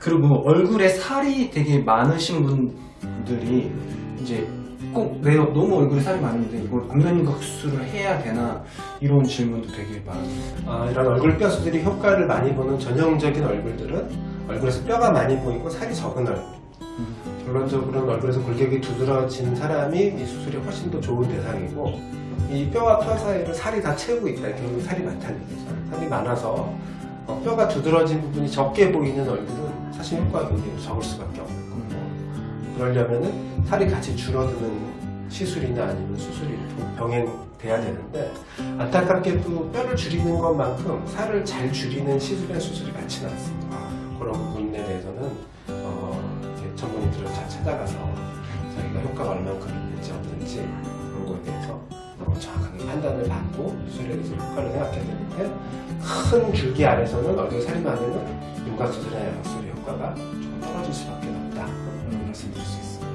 그리고 얼굴에 살이 되게 많으신 분들이 이제 꼭내 너무 얼굴에 살이 많은데 이걸 안면인각 수술을 해야 되나 이런 질문도 되게 많아요. 아, 이런 얼굴 뼈 수술이 효과를 많이 보는 전형적인 얼굴들은 얼굴에서 뼈가 많이 보이고 살이 적은 얼굴. 결론적으로는 얼굴에서 골격이 두드러진 사람이 이 수술이 훨씬 더 좋은 대상이고 이 뼈와 뼈 사이를 살이 다 채우고 있다. 결국 살이 많다는 얘기죠. 살이 많아서 어, 뼈가 두드러진 부분이 적게 보이는 얼굴은 사실 효과가 굉장히 적을 수밖에 없는 거고 그러려면은 살이 같이 줄어드는 시술이나 아니면 수술이 좀 병행돼야 되는데 안타깝게도 뼈를 줄이는 것만큼 살을 잘 줄이는 시술이나 수술이 많지는 않습니다. 그런 부분에 대해서는 어, 전문의들을 잘 찾아가서 자기가 효과가 얼만큼 있는지 없는지 그런 거에 대해서 어, 정확하게 판단을 받고 수술에 대해서 효과를 생각해야 되는데 큰 줄기 아래서는 얼굴 살이 많으면 윤곽 수술이나 양수술의 효과가 조금 떨어질 수밖에 없다. 말씀드릴 수 있습니다.